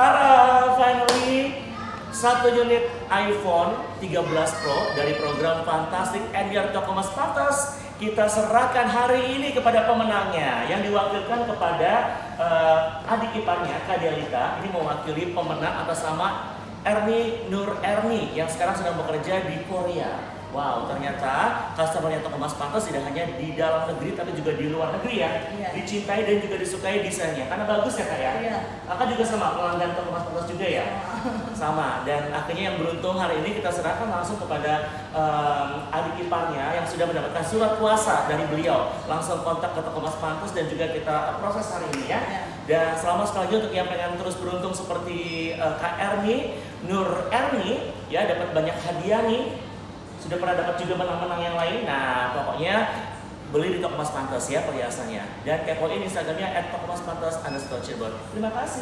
Tara, finally. Satu unit iPhone 13 Pro dari program Fantastic NDR Toko Mas Pantas kita serahkan hari ini kepada pemenangnya yang diwakilkan kepada uh, adik iparnya Kak Delita ini mewakili pemenang atas nama Erni Nur Erni yang sekarang sedang bekerja di Korea. Wow, ternyata customer Toko Mas Pantas tidak hanya di dalam negeri tapi juga di luar negeri ya. Iya. Dicintai dan juga disukai desainnya. Karena bagus ya Kak ya. Iya. Kakak juga sama pelanggan Toko Mas Pantas juga ya. Sama. Dan akhirnya yang beruntung hari ini kita serahkan langsung kepada um, adik iparnya yang sudah mendapatkan surat kuasa dari beliau. Langsung kontak ke Toko Mas Pantas dan juga kita proses hari ini ya. Iya. Dan selamat sekali lagi untuk yang pengen terus beruntung seperti uh, Kak Erni, Nur Erni ya dapat banyak hadiah nih sudah pernah dapat juga menang-menang yang lain. Nah, pokoknya beli di Toko Mas Pantas ya perhiasannya. Dan kepoin Instagramnya at Toko Mas Pantas underscore Cirebon. Terima kasih.